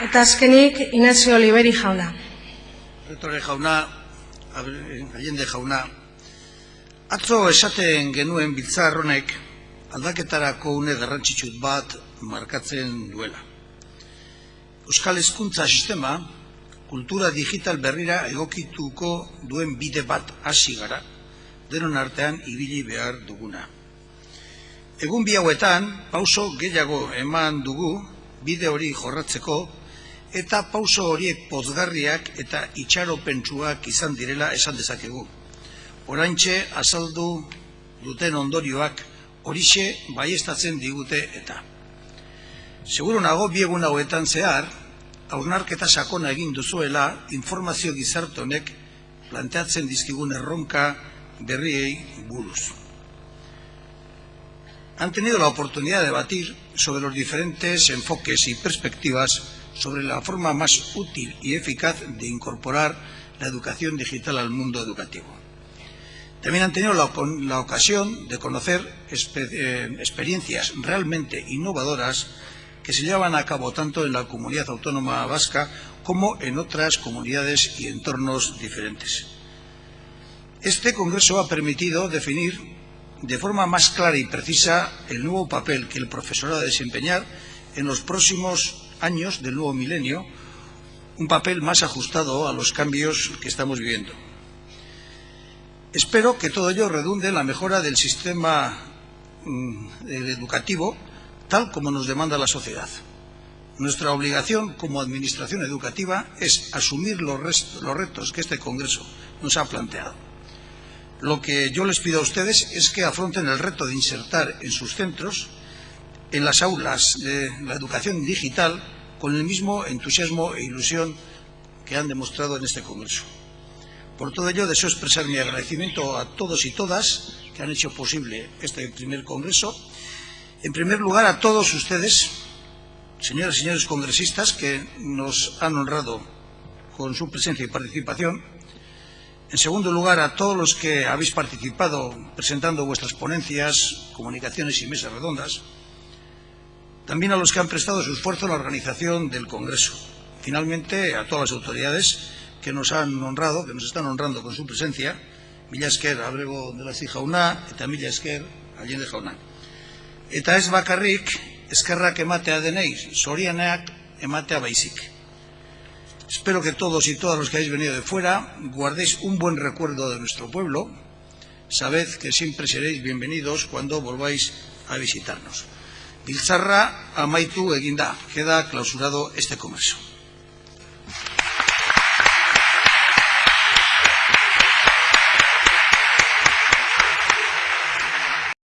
Eta azkenik, Inazio Oliveri jauna. Retore jauna, Allende jauna, atzo esaten genuen biltzar honek aldaketarako une garrantzitsut bat markatzen duela. Euskal Hezkuntza Sistema kultura digital berrira egokituko duen bide bat hasi gara, denon artean ibili behar duguna. Egun bi hauetan, pauso gehiago eman dugu bide hori jorratzeko eta pauso horiek pozgarriak eta itxaropentsuak izan direla esan dezakegu. Oraintxe azaldu duten ondorioak horixe baiestatzen digute eta. Seguro nago biegun hauetan zehar, aurnarketa sakona egin duzuela informazio gizartonek planteatzen dizkigun erronka berriei buruz. Han tenido la oportunidad de debatir sobre los diferentes enfoques y perspectivas sobre la forma más útil y eficaz de incorporar la educación digital al mundo educativo. También han tenido la, ocasión de conocer eh, experiencias realmente innovadoras que se llevan a cabo tanto en la comunidad autónoma vasca como en otras comunidades y entornos diferentes. Este Congreso ha permitido definir de forma más clara y precisa el nuevo papel que el profesorado ha de desempeñar en los próximos años del nuevo milenio, un papel más ajustado a los cambios que estamos viviendo. Espero que todo ello redunde en la mejora del sistema mm, educativo tal como nos demanda la sociedad. Nuestra obligación como Administración Educativa es asumir los, los retos que este Congreso nos ha planteado. Lo que yo les pido a ustedes es que afronten el reto de insertar en sus centros, en las aulas de la educación digital, con el mismo entusiasmo e ilusión que han demostrado en este Congreso. Por todo ello, deseo expresar mi agradecimiento a todos y todas que han hecho posible este primer Congreso. En primer lugar, a todos ustedes, señoras y señores congresistas, que nos han honrado con su presencia y participación. En segundo lugar, a todos los que habéis participado presentando vuestras ponencias, comunicaciones y mesas redondas. También a los que han prestado su esfuerzo en la organización del Congreso. Finalmente, a todas las autoridades que nos han honrado, que nos están honrando con su presencia, mila esker abrego zi jauna, eta mila esker Allende jauna. Eta bakarrik, ematea denei, sorianeak ematea. Espero que todos y todas los que habéis venido de fuera guardéis un buen recuerdo de nuestro pueblo. Sabed que siempre seréis bienvenidos cuando volváis a visitarnos. Biltzarra amaitu eginda. Queda clausurado este comercio.